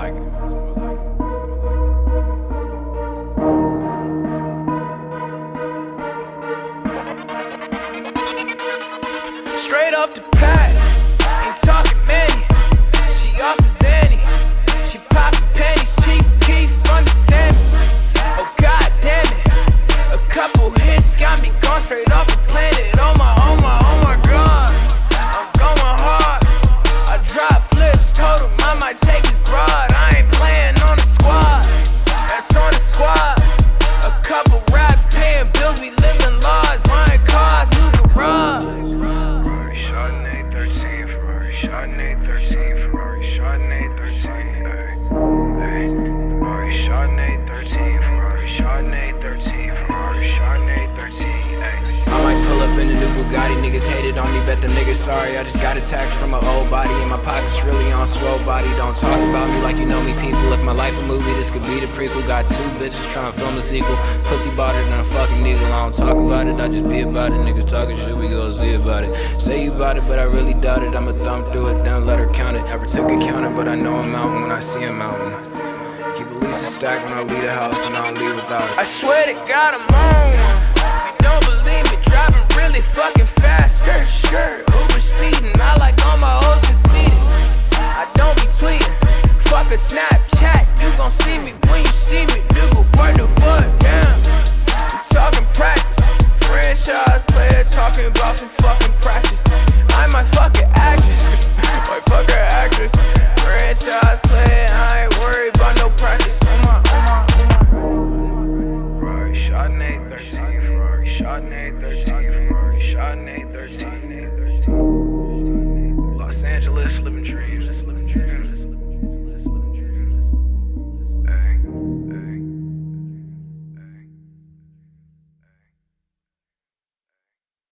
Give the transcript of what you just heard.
like it. Straight off the path. Chardonnay 13, Ferrari Chardonnay 13, ay, ay. Ferrari Chardonnay 13, Ferrari Chardonnay 13, Ferrari Chardonnay 13, Bugatti, niggas hated on me, bet the niggas sorry. I just got attacked from an old body, and my pockets really on swole body. Don't talk about me like you know me, people. If my life a movie, this could be the prequel. Got two bitches trying to film a sequel. Pussy bought it than a fucking needle. I don't talk about it, I just be about it. Niggas talking shit, we go see about it. Say you about it, but I really doubt it. I'ma thumb through it, then let her count it. Never took a counter, but I know a mountain when I see a mountain. Keep at least a stack when I leave the house, and I don't leave without it. I swear to God, I'm on fucking fast. Skirt, skirt, Uber speeding. I like all my hoes conceited. I don't be tweeting. Fuck a Snapchat, you gon' see me when you see me. Nigga, word the fuck down. We talking practice. Franchise player talking about some fucking practice. I might fuck an actress. might fuck her actress. Franchise player, I ain't worried about no practice. Oh my, oh my, oh my. Ferrari Chardonnay 13, Ferrari Chardonnay 13, Ferrari Chardonnay 13. Los Angeles, living dreams.